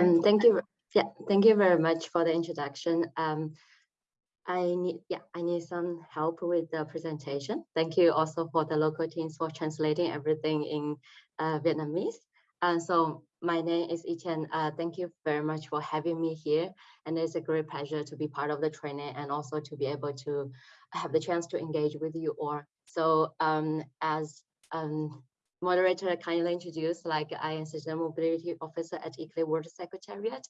Um, thank you. Yeah, thank you very much for the introduction. Um, I need, yeah, I need some help with the presentation. Thank you also for the local teams for translating everything in uh, Vietnamese. And so my name is Etienne. Uh, thank you very much for having me here. And it's a great pleasure to be part of the training and also to be able to have the chance to engage with you all. So um, as um, moderator kindly introduced, like I am Citizen Mobility Officer at ICLEI World Secretariat.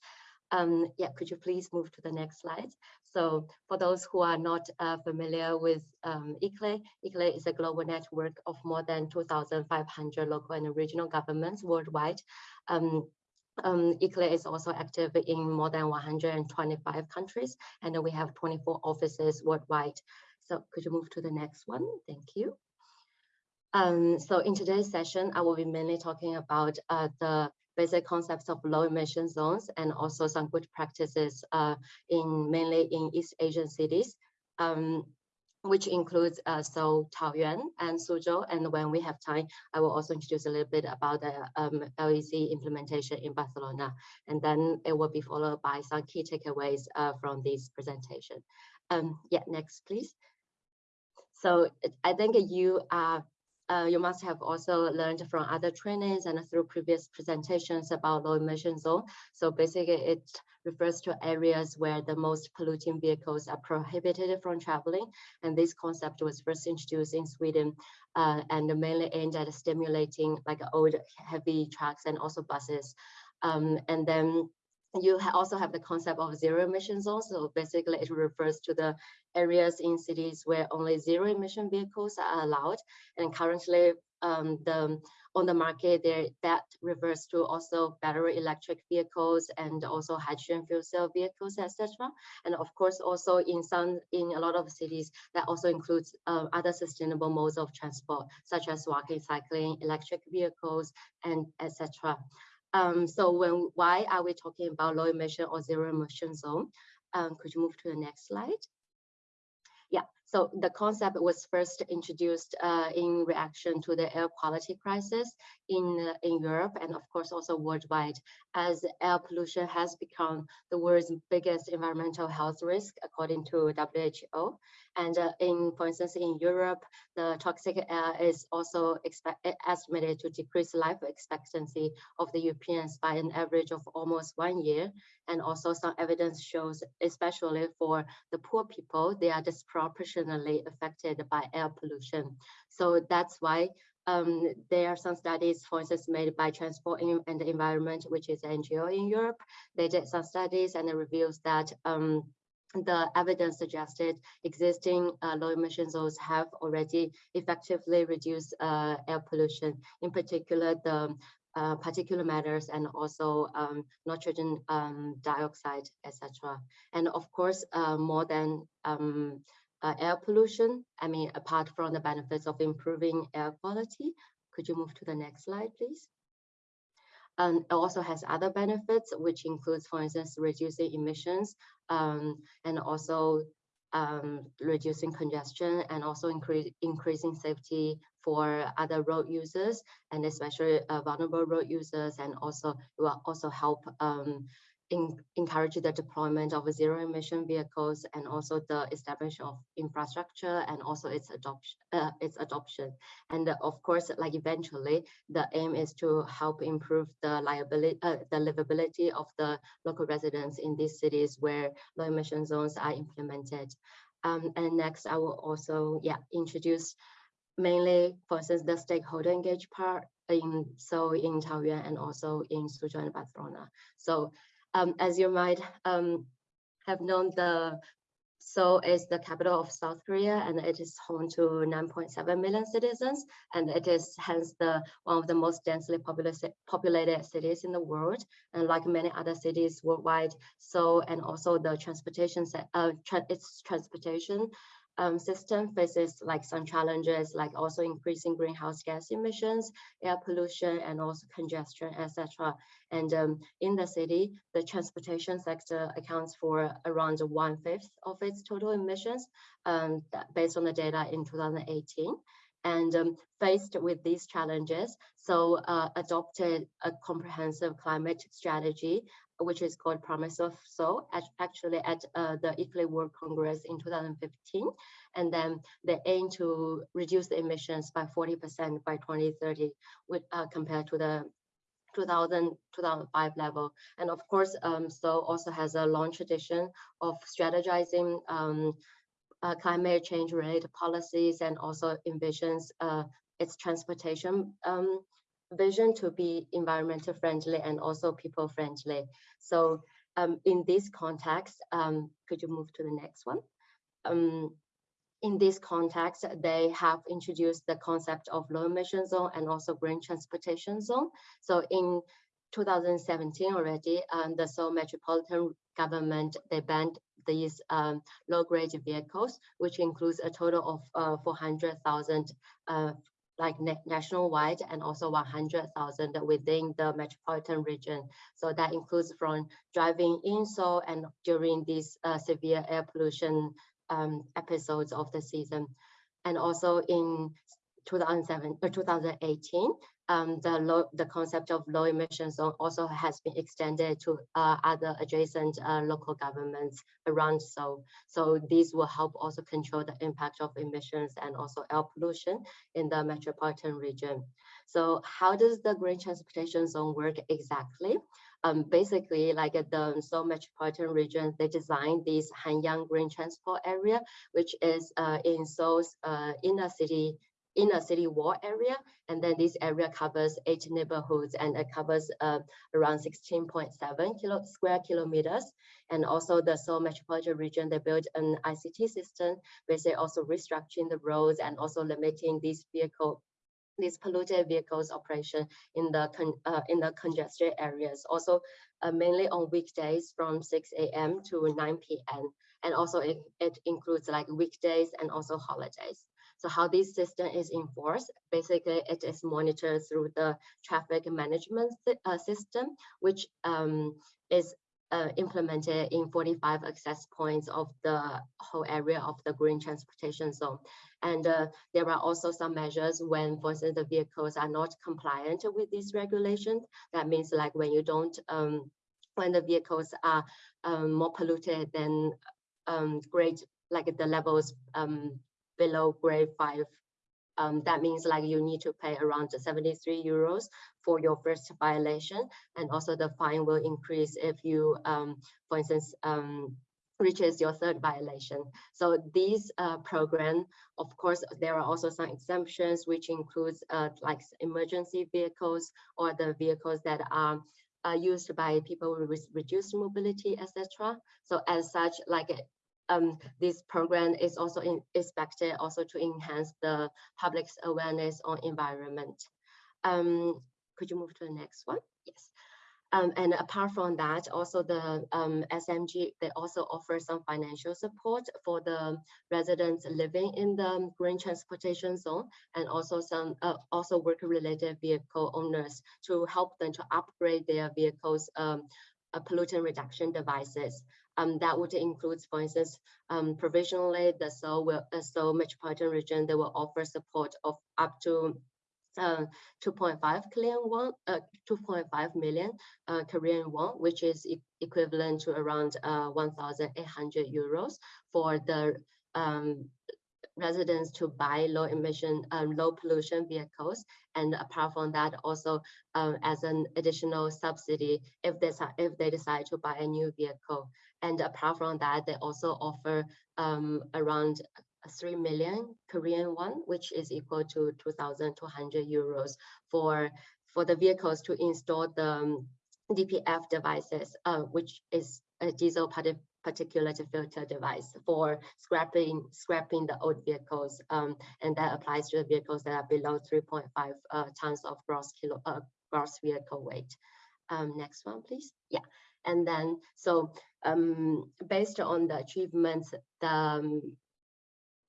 Um, yeah, could you please move to the next slide? So for those who are not uh, familiar with um, ICLEI, ICLEI is a global network of more than 2,500 local and regional governments worldwide. Um, um, ICLEI is also active in more than 125 countries, and we have 24 offices worldwide. So could you move to the next one? Thank you. Um, so in today's session, I will be mainly talking about uh, the basic concepts of low emission zones and also some good practices uh, in mainly in East Asian cities, um, which includes uh, Seoul, Taoyuan, and Suzhou. And when we have time, I will also introduce a little bit about the um, LEZ implementation in Barcelona. And then it will be followed by some key takeaways uh, from this presentation. Um, yeah, next, please. So I think you are uh, you must have also learned from other trainings and through previous presentations about low emission zone. So basically it refers to areas where the most polluting vehicles are prohibited from traveling. And this concept was first introduced in Sweden uh, and mainly aimed at stimulating like old heavy trucks and also buses. Um, and then you ha also have the concept of zero emission zones. So basically it refers to the areas in cities where only zero emission vehicles are allowed. And currently um, the on the market there that refers to also battery electric vehicles and also hydrogen fuel cell vehicles, etc. And of course, also in some in a lot of cities that also includes uh, other sustainable modes of transport, such as walking, cycling, electric vehicles, and etc. Um, so when why are we talking about low emission or zero emission zone? Um, could you move to the next slide? Yeah, so the concept was first introduced uh, in reaction to the air quality crisis in, uh, in Europe and of course also worldwide as air pollution has become the world's biggest environmental health risk according to WHO. And uh, in, for instance, in Europe, the toxic air is also estimated to decrease life expectancy of the Europeans by an average of almost one year. And also some evidence shows, especially for the poor people, they are disproportionately affected by air pollution. So that's why um, there are some studies, for instance, made by Transport and Environment, which is NGO in Europe. They did some studies and it reveals that um, the evidence suggested existing uh, low emission zones have already effectively reduced uh, air pollution, in particular the uh, particulate matters and also um, nitrogen um, dioxide, etc. And of course, uh, more than um, uh, air pollution, I mean, apart from the benefits of improving air quality, could you move to the next slide, please? Um, it also has other benefits, which includes, for instance, reducing emissions um, and also um, reducing congestion and also increase, increasing safety for other road users and especially uh, vulnerable road users and also will also help um, in, encourage the deployment of zero emission vehicles and also the establishment of infrastructure and also its adoption uh, its adoption and uh, of course like eventually the aim is to help improve the liability uh, the livability of the local residents in these cities where low emission zones are implemented um, and next i will also yeah introduce mainly for instance the stakeholder engaged part in Seoul in Taoyuan and also in Suzhou and Barcelona. So um, as you might um, have known, the Seoul is the capital of South Korea and it is home to 9.7 million citizens and it is hence the one of the most densely populated cities in the world and like many other cities worldwide Seoul and also the transportation uh, tra its transportation um, system faces like some challenges like also increasing greenhouse gas emissions, air pollution, and also congestion, etc. And um, in the city, the transportation sector accounts for around one fifth of its total emissions um, based on the data in 2018. And um, faced with these challenges, Seoul uh, adopted a comprehensive climate strategy, which is called Promise of Seoul, actually at uh, the ICLEI World Congress in 2015. And then they aim to reduce the emissions by 40% by 2030 with, uh, compared to the 2000 2005 level and of course um, Seoul also has a long tradition of strategizing um, uh, climate change related policies and also envisions uh, its transportation um, vision to be environmental friendly and also people friendly. So um, in this context, um, could you move to the next one? Um, in this context, they have introduced the concept of low emission zone and also green transportation zone. So in 2017 already, um, the Seoul metropolitan government, they banned these um, low-grade vehicles, which includes a total of uh, 400,000 uh, like nationwide and also 100,000 within the metropolitan region. So that includes from driving in Seoul and during these uh, severe air pollution um, episodes of the season. And also in 2007 or uh, 2018, um, the low, the concept of low emission zone also has been extended to uh, other adjacent uh, local governments around Seoul. So these will help also control the impact of emissions and also air pollution in the metropolitan region. So how does the green transportation zone work exactly? Um, basically, like at the Seoul metropolitan region, they designed this Hanyang Green Transport Area, which is uh, in Seoul's uh, inner city in a city wall area. And then this area covers eight neighborhoods and it covers uh, around 16.7 kilo, square kilometers. And also the Seoul metropolitan region, they built an ICT system, basically also restructuring the roads and also limiting these vehicle these polluted vehicles operation in the uh, in the congested areas also uh, mainly on weekdays from 6 a.m. to 9 p.m. and also it, it includes like weekdays and also holidays so how this system is enforced, basically it is monitored through the traffic management uh, system, which um, is uh, implemented in 45 access points of the whole area of the green transportation zone. And uh, there are also some measures when, for instance, the vehicles are not compliant with these regulations. That means like when you don't, um, when the vehicles are um, more polluted than um, like the levels um, below grade five. Um, that means like you need to pay around 73 euros for your first violation. And also the fine will increase if you, um, for instance, um, reaches your third violation. So these uh, program, of course, there are also some exemptions, which includes uh, like emergency vehicles or the vehicles that are uh, used by people with reduced mobility, etc. So as such, like um, this program is also in, expected also to enhance the public's awareness on environment. Um, could you move to the next one? Yes. Um, and apart from that, also the um, SMG, they also offer some financial support for the residents living in the green transportation zone and also some uh, also work-related vehicle owners to help them to upgrade their vehicles um, uh, pollutant reduction devices. Um, that would include, for instance, um, provisionally the Seoul, will, uh, Seoul metropolitan region, they will offer support of up to uh, 2.5 Korean won, uh, 2.5 million uh, Korean won, which is e equivalent to around uh, 1,800 euros for the um, residents to buy low emission, um, low pollution vehicles. And apart from that, also um, as an additional subsidy if they, if they decide to buy a new vehicle. And apart from that, they also offer um, around 3 million Korean won, which is equal to 2,200 euros for, for the vehicles to install the um, DPF devices, uh, which is a diesel particulate filter device for scrapping scrapping the old vehicles, um, and that applies to the vehicles that are below 3.5 uh, tons of gross kilo uh, gross vehicle weight. Um, next one, please. Yeah, and then so um, based on the achievements, the um,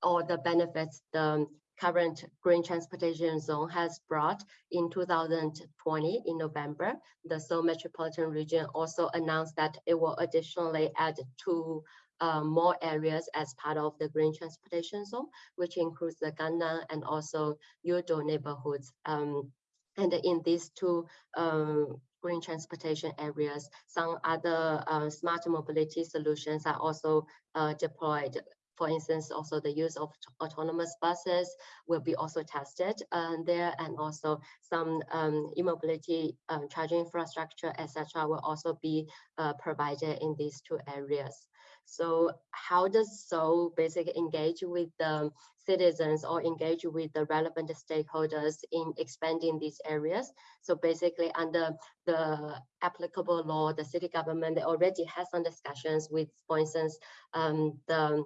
or the benefits the current green transportation zone has brought in 2020 in November, the Seoul metropolitan region also announced that it will additionally add two uh, more areas as part of the green transportation zone, which includes the Gangnam and also Yeouido neighborhoods. Um, and in these two um, green transportation areas, some other uh, smart mobility solutions are also uh, deployed for instance, also the use of autonomous buses will be also tested uh, there, and also some um, e-mobility um, charging infrastructure, etc., will also be uh, provided in these two areas. So how does Seoul basically engage with the citizens or engage with the relevant stakeholders in expanding these areas? So basically under the applicable law, the city government already has some discussions with, for instance, um, the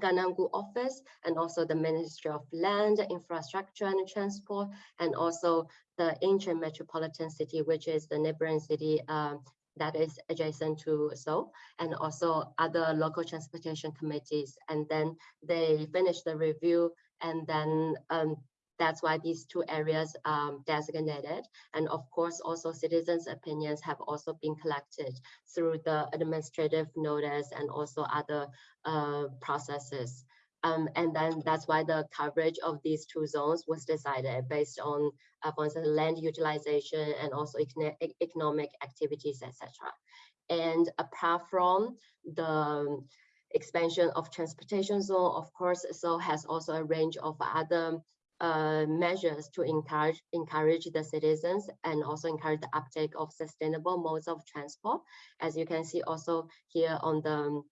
Gangnam-gu office and also the Ministry of Land, Infrastructure and Transport, and also the Incheon Metropolitan City, which is the neighboring city um, that is adjacent to Seoul, and also other local transportation committees. And then they finish the review and then um, that's why these two areas um, designated. And of course, also citizens' opinions have also been collected through the administrative notice and also other uh, processes. Um, and then that's why the coverage of these two zones was decided based on, uh, for instance, land utilization and also economic activities, etc. And apart from the expansion of transportation zone, of course, Seoul has also a range of other uh, measures to encourage encourage the citizens and also encourage the uptake of sustainable modes of transport. As you can see also here on the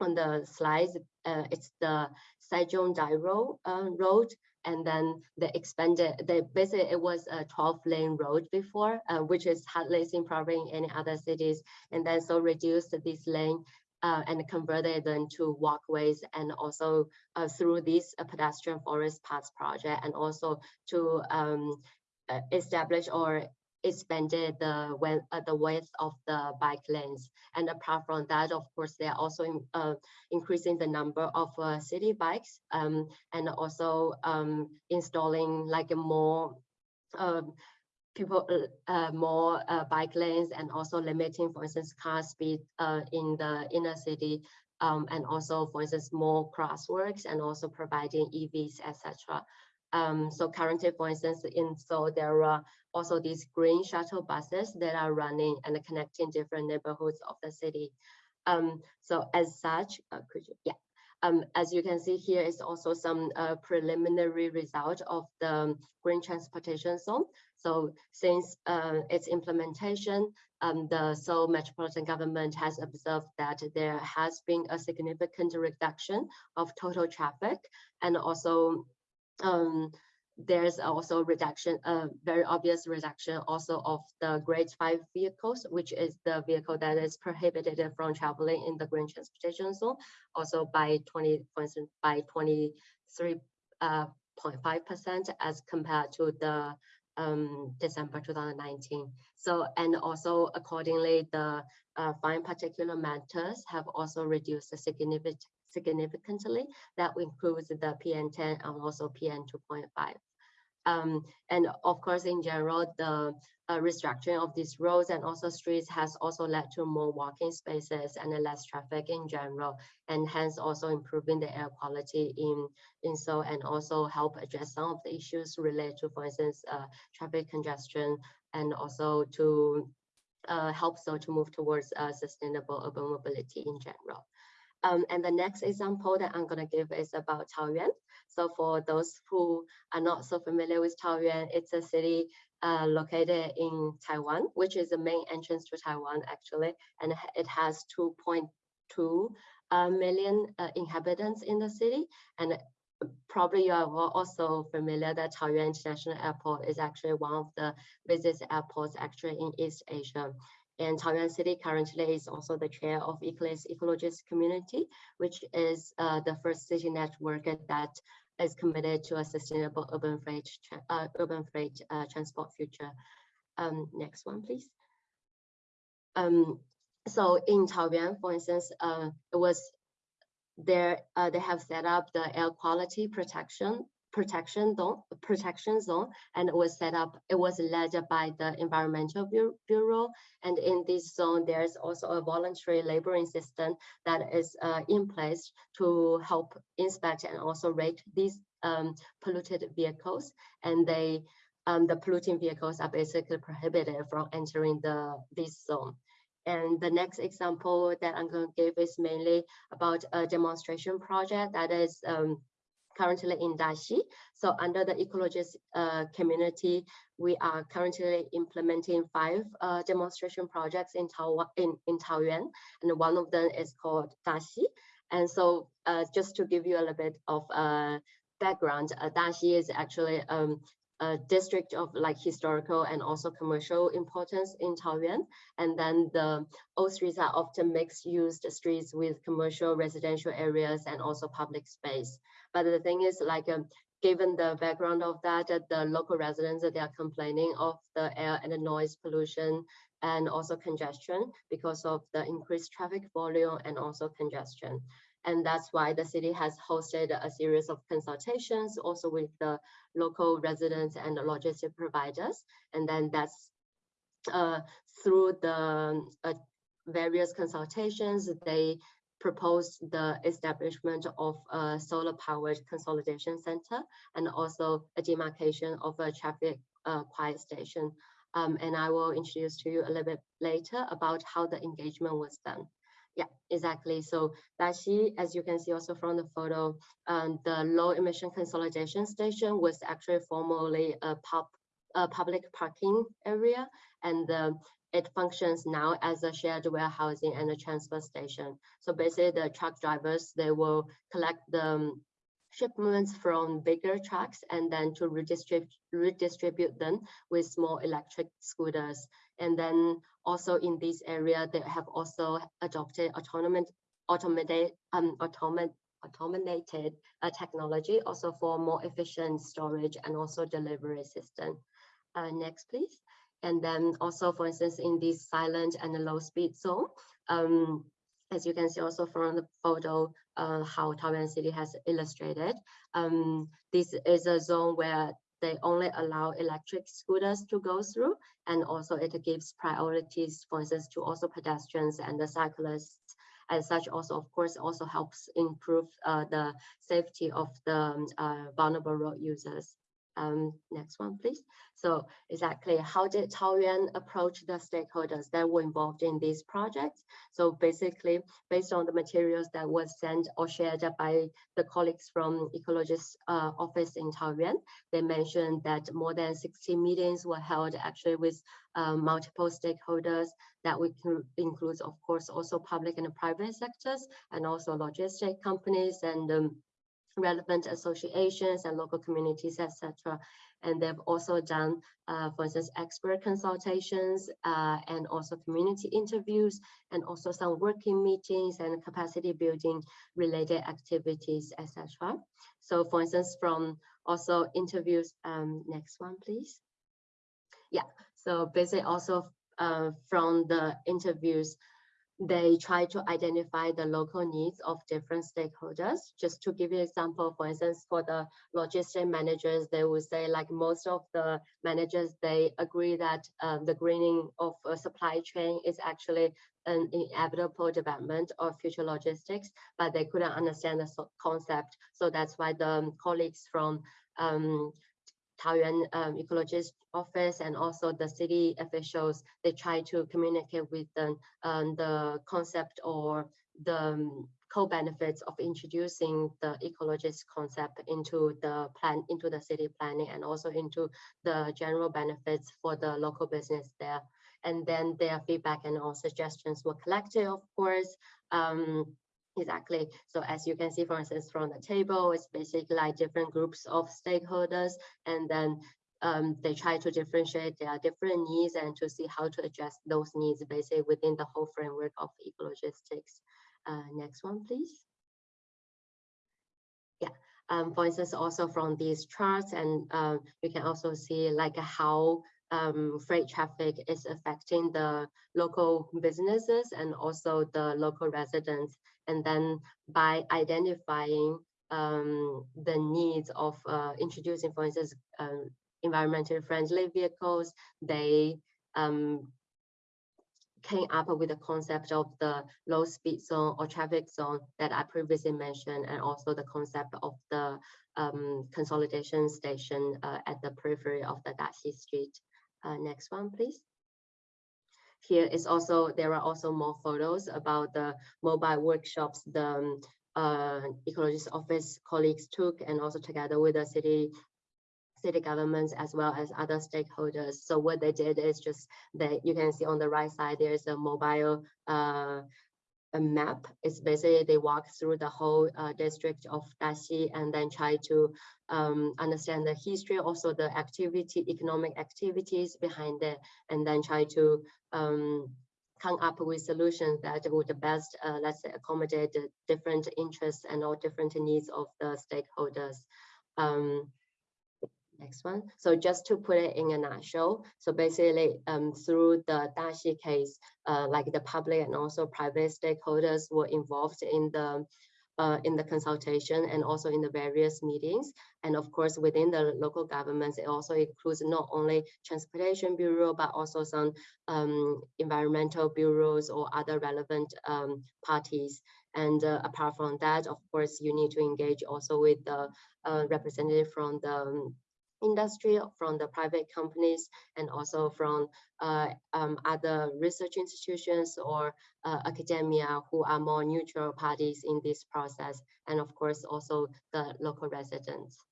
on the slides, uh, it's the Sejong-daero uh, road and then they expanded they basically it was a 12 lane road before uh, which is hardly seen probably in any other cities and then Seoul reduced this lane uh, and converted them to walkways and also uh, through this uh, pedestrian forest paths project and also to um, uh, establish or expanded the uh, the width of the bike lanes. And apart from that, of course, they are also in, uh, increasing the number of city bikes um, and also um, installing like a more um, people uh, uh, more uh, bike lanes and also limiting, for instance, car speed uh, in the inner city, um, and also, for instance, more crosswalks and also providing EVs, etc. Um, so currently, for instance, in Seoul, there are also these green shuttle buses that are running and connecting different neighborhoods of the city. Um, so as such, uh, could you, yeah. Um, as you can see here is also some uh, preliminary result of the green transportation zone. So since uh, its implementation, um, the Seoul Metropolitan Government has observed that there has been a significant reduction of total traffic and also um, there's also reduction, a very obvious reduction also of the grade five vehicles, which is the vehicle that is prohibited from traveling in the green transportation zone, also by 20, for instance, by 23.5% uh, as compared to the um, December 2019. So, and also accordingly, the uh, fine particulate matters have also reduced significant, significantly. That includes the PM10 and also PM2.5. Um, and of course, in general, the uh, restructuring of these roads and also streets has also led to more walking spaces and less traffic in general, and hence also improving the air quality in, in Seoul and also help address some of the issues related to, for instance, uh, traffic congestion and also to uh, help Seoul to move towards uh, sustainable urban mobility in general. Um, and the next example that I'm going to give is about Taoyuan. So for those who are not so familiar with Taoyuan, it's a city uh, located in Taiwan, which is the main entrance to Taiwan actually, and it has 2.2 uh, million uh, inhabitants in the city. And probably you are also familiar that Taoyuan International Airport is actually one of the busiest airports actually in East Asia. And Taoyuan City currently is also the chair of ICLEI EcoLogistics Community, which is uh, the first city network that is committed to a sustainable urban freight, uh, urban freight uh, transport future. Um, next one, please. Um, so in Taoyuan, for instance, uh, it was there. Uh, they have set up the air quality protection protection zone, protection zone, and it was set up, it was led by the Environmental Bureau. And in this zone, there's also a voluntary laboring system that is uh, in place to help inspect and also rate these um, polluted vehicles. And they, um, the polluting vehicles are basically prohibited from entering the this zone. And the next example that I'm going to give is mainly about a demonstration project that is um, currently in Daxi. So under the ecologist uh, community, we are currently implementing five uh, demonstration projects in, Taiwan, in, in Taoyuan, and one of them is called Daxi. And so uh, just to give you a little bit of uh, background, uh, Daxi is actually um, a district of like historical and also commercial importance in Taoyuan. And then the old streets are often mixed used streets with commercial residential areas and also public space. But the thing is like, um, given the background of that, uh, the local residents, they are complaining of the air and the noise pollution and also congestion because of the increased traffic volume and also congestion. And that's why the city has hosted a series of consultations also with the local residents and the logistic providers. And then that's uh, through the uh, various consultations, they proposed the establishment of a solar powered consolidation center and also a demarcation of a traffic uh, quiet station. Um, and I will introduce to you a little bit later about how the engagement was done. Yeah, exactly. So Daxi, as you can see also from the photo, um, the low emission consolidation station was actually formerly a pub, a public parking area, and uh, it functions now as a shared warehousing and a transfer station. So basically, the truck drivers they will collect the um, shipments from bigger trucks and then to redistribute redistribute them with small electric scooters. And then also in this area, they have also adopted automated, um, automated, automated uh, technology also for more efficient storage and also delivery system. Uh, next, please. And then also, for instance, in this silent and low speed zone, um, as you can see also from the photo, uh, how Taoyuan City has illustrated, um, this is a zone where they only allow electric scooters to go through and also it gives priorities for instance to also pedestrians and the cyclists. As such also of course also helps improve uh, the safety of the um, uh, vulnerable road users um, next one, please. So exactly how did Taoyuan approach the stakeholders that were involved in these projects? So basically, based on the materials that was sent or shared by the colleagues from Ecologist uh, office in Taoyuan, they mentioned that more than 60 meetings were held actually with um, multiple stakeholders that we include, of course, also public and private sectors and also logistic companies and um, relevant associations and local communities, etc. And they've also done, uh, for instance, expert consultations uh, and also community interviews and also some working meetings and capacity building related activities, etc. So for instance, from also interviews, um, next one, please. Yeah, so basically also uh, from the interviews, they try to identify the local needs of different stakeholders. Just to give you an example, for instance, for the logistic managers, they would say like most of the managers, they agree that um, the greening of a supply chain is actually an inevitable development of future logistics, but they couldn't understand the concept. So that's why the colleagues from um, Taoyuan um, Ecologist Office and also the city officials, they try to communicate with them um, the concept or the um, co-benefits of introducing the ecologist concept into the plan, into the city planning and also into the general benefits for the local business there. And then their feedback and all suggestions were collected, of course. Um, Exactly. So as you can see, for instance, from the table, it's basically like different groups of stakeholders, and then um, they try to differentiate their different needs and to see how to address those needs basically within the whole framework of ecologistics. Uh, next one, please. Yeah. Um, for instance, also from these charts, and um, you can also see like how um, freight traffic is affecting the local businesses and also the local residents. And then by identifying um, the needs of uh, introducing, for instance, um, environmentally friendly vehicles. They um, came up with the concept of the low speed zone or traffic zone that I previously mentioned, and also the concept of the um, consolidation station uh, at the periphery of the Daxi Street. Uh, next one, please. Here is also, there are also more photos about the mobile workshops the um, uh, ecologist office colleagues took and also together with the city city governments as well as other stakeholders. So what they did is just that you can see on the right side, there's a mobile uh, a map. It's basically they walk through the whole uh, district of Daxi and then try to um, understand the history, also the activity, economic activities behind it, and then try to um, come up with solutions that would best, uh, let's say, accommodate the different interests and all different needs of the stakeholders. Um, next one. So just to put it in a nutshell, so basically um, through the Daxi case, uh, like the public and also private stakeholders were involved in the uh, in the consultation and also in the various meetings. And of course, within the local governments, it also includes not only Transportation Bureau, but also some um, environmental bureaus or other relevant um, parties. And uh, apart from that, of course, you need to engage also with the uh, representative from the um, industry, from the private companies, and also from uh, um, other research institutions or uh, academia who are more neutral parties in this process, and of course also the local residents.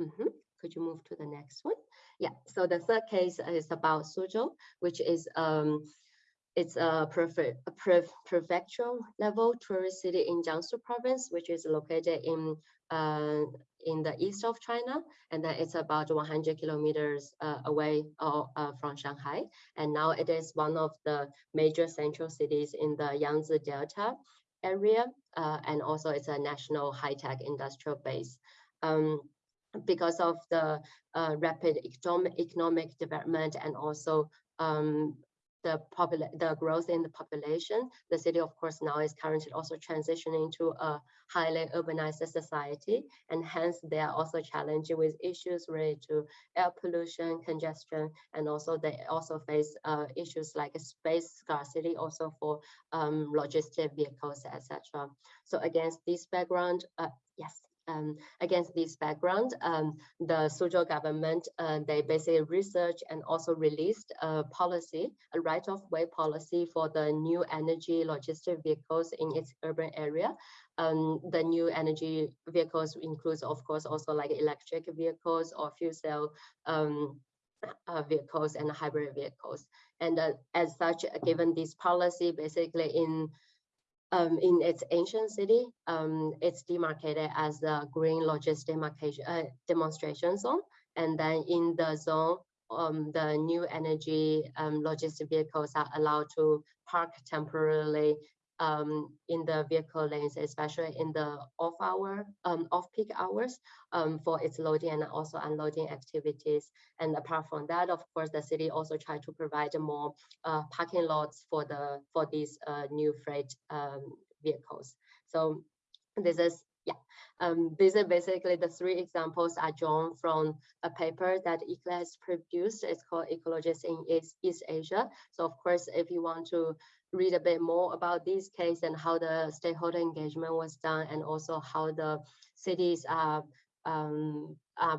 Mm -hmm. Could you move to the next one? Yeah, so the third case is about Suzhou, which is um, it's a, prefect, a prefectural level tourist city in Jiangsu province, which is located in uh, in the east of China, and then it's about 100 kilometers uh, away uh, uh, from Shanghai. And now it is one of the major central cities in the Yangtze Delta area, uh, and also it's a national high-tech industrial base. Um, because of the uh, rapid economic, economic development and also um, the the growth in the population. The city, of course, now is currently also transitioning to a highly urbanized society, and hence they are also challenged with issues related to air pollution, congestion, and also they also face uh, issues like space scarcity, also for um, logistic vehicles, etc. So against this background, uh, yes. Um, against this background, um, the Suzhou government, uh, they basically researched and also released a policy, a right-of-way policy for the new energy logistic vehicles in its urban area. Um, the new energy vehicles includes, of course, also like electric vehicles or fuel cell um, uh, vehicles and hybrid vehicles. And uh, as such, given this policy, basically in um, in its ancient city, um, it's demarcated as the green logistic uh, demonstration zone. And then in the zone, um, the new energy um, logistic vehicles are allowed to park temporarily um, in the vehicle lanes, especially in the off hour, um, off peak hours um, for its loading and also unloading activities. And apart from that, of course, the city also try to provide more uh, parking lots for the for these uh, new freight um, vehicles. So this is yeah, um, these are basically the three examples are drawn from a paper that ICLEI has produced. It's called Ecologists in East, East Asia. So of course, if you want to read a bit more about this case and how the stakeholder engagement was done and also how the cities are, um,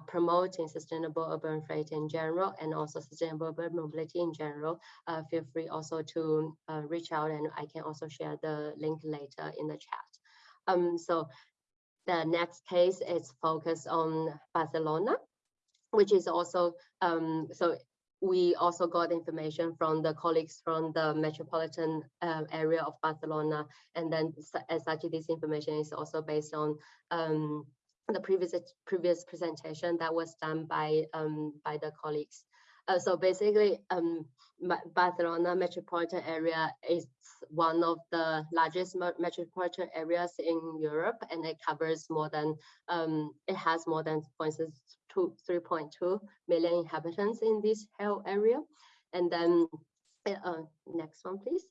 promoting sustainable urban freight in general and also sustainable urban mobility in general, uh, feel free also to uh, reach out and I can also share the link later in the chat. Um, so the next case is focused on Barcelona, which is also, um, so we also got information from the colleagues from the metropolitan uh, area of Barcelona. And then as such, this information is also based on um, the previous previous presentation that was done by um, by the colleagues. Uh, so basically, um, Barcelona metropolitan area is one of the largest metropolitan areas in Europe, and it covers more than um, it has more than, for instance, 3.2 million inhabitants in this whole area. And then uh, next one, please.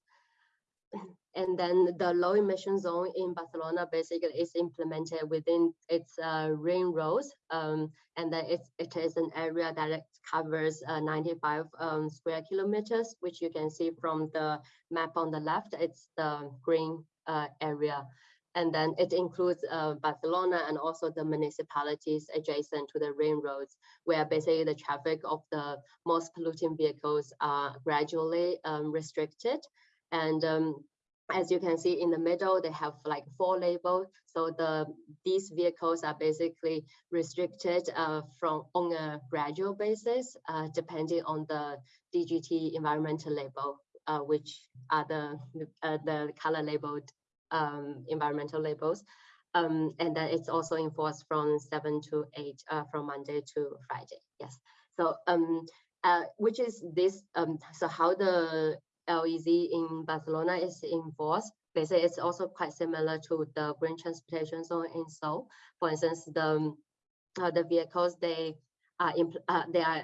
And then the low emission zone in Barcelona basically is implemented within its uh, ring roads. Um, and then it's, it is an area that covers uh, 95 um, square kilometers, which you can see from the map on the left. It's the green uh, area. And then it includes uh, Barcelona and also the municipalities adjacent to the ring roads, where basically the traffic of the most polluting vehicles are gradually um, restricted. And um, as you can see in the middle, they have like four labels. So the these vehicles are basically restricted uh, from on a gradual basis, uh, depending on the DGT environmental label, uh, which are the uh, the color labeled um, environmental labels. Um, and then it's also enforced from seven to eight uh, from Monday to Friday. Yes. So um, uh, which is this um, so how the LEZ in Barcelona is enforced. Basically, it's also quite similar to the green transportation zone in Seoul. For instance, the uh, the vehicles they are uh, they are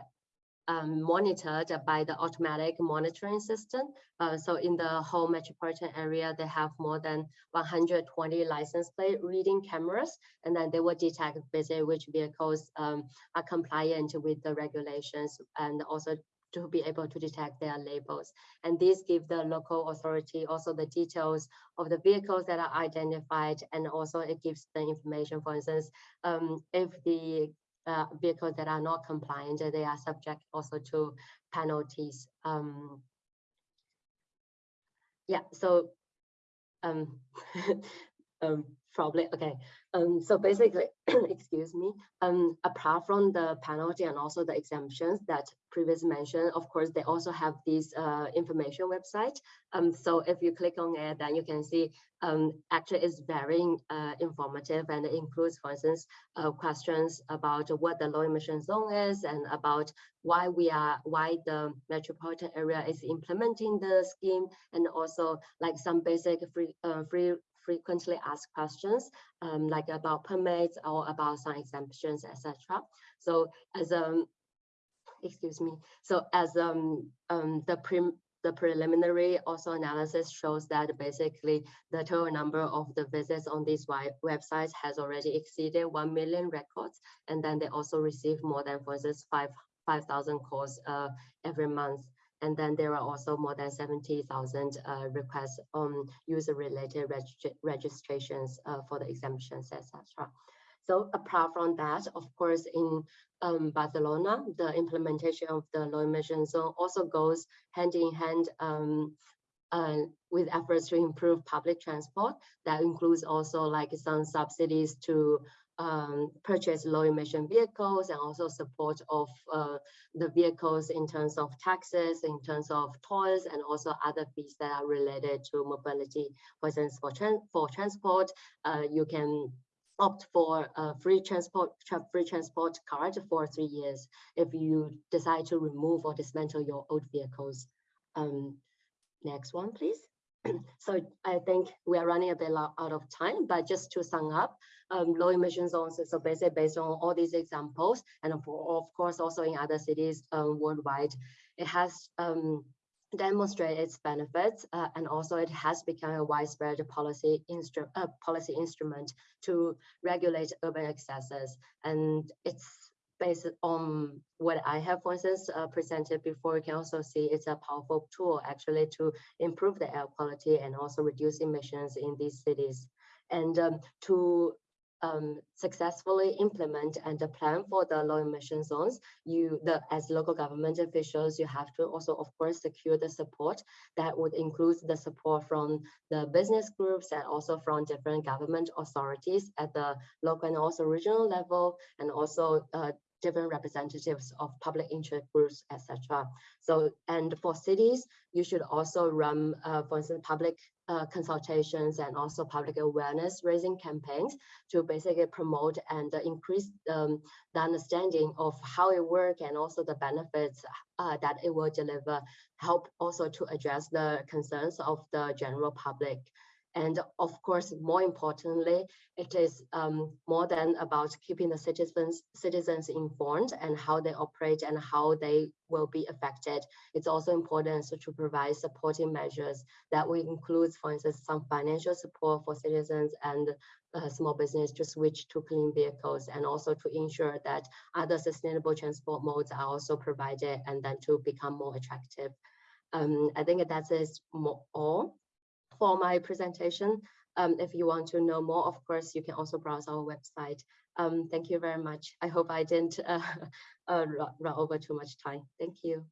um, monitored by the automatic monitoring system. Uh, so in the whole metropolitan area, they have more than 120 license plate reading cameras, and then they will detect basically which vehicles um, are compliant with the regulations and also to be able to detect their labels. And this gives the local authority also the details of the vehicles that are identified, and also it gives the information, for instance, um, if the uh, vehicles that are not compliant, they are subject also to penalties. Um, yeah, so um, um, probably okay. Um, so basically, excuse me, um, apart from the penalty and also the exemptions that previously mentioned, of course, they also have this uh, information website. Um, so if you click on it, then you can see um, actually it's very uh, informative and it includes, for instance, uh, questions about what the low emission zone is and about why we are, why the metropolitan area is implementing the scheme and also like some basic free, uh, free frequently asked questions um, like about permits or about some exemptions, etc. So as um, excuse me, so as um, um the prim the preliminary also analysis shows that basically the total number of the visits on these websites has already exceeded 1 million records. And then they also receive more than, for instance, 5,000 5, calls uh, every month. And then there are also more than 70,000 uh, requests on user-related reg registrations uh, for the exemptions, etc. So apart from that, of course, in um, Barcelona, the implementation of the low emission zone also goes hand in hand um, uh, with efforts to improve public transport. That includes also like some subsidies to um, purchase low emission vehicles and also support of uh, the vehicles in terms of taxes, in terms of tolls, and also other fees that are related to mobility. For instance, for, tran for transport, uh, you can opt for a free transport tra free transport card for three years if you decide to remove or dismantle your old vehicles. Um, next one, please. so I think we are running a bit out of time, but just to sum up, um, low emission zones is so basically based on all these examples, and of, of course also in other cities um, worldwide, it has um, demonstrated its benefits, uh, and also it has become a widespread policy, instru uh, policy instrument to regulate urban accesses, and it's based on what I have, for instance, uh, presented before, you can also see it's a powerful tool actually to improve the air quality and also reduce emissions in these cities. And um, to um, successfully implement and plan for the low emission zones, you, the as local government officials, you have to also, of course, secure the support that would include the support from the business groups and also from different government authorities at the local and also regional level, and also uh, different representatives of public interest groups, etc. So, and for cities, you should also run, uh, for instance, public uh, consultations and also public awareness raising campaigns to basically promote and increase um, the understanding of how it works and also the benefits uh, that it will deliver, help also to address the concerns of the general public. And of course, more importantly, it is um, more than about keeping the citizens citizens informed and how they operate and how they will be affected. It's also important to provide supporting measures that will include, for instance, some financial support for citizens and uh, small business to switch to clean vehicles and also to ensure that other sustainable transport modes are also provided and then to become more attractive. Um, I think that is more all for my presentation. Um, if you want to know more, of course, you can also browse our website. Um, thank you very much. I hope I didn't uh, uh, run over too much time. Thank you.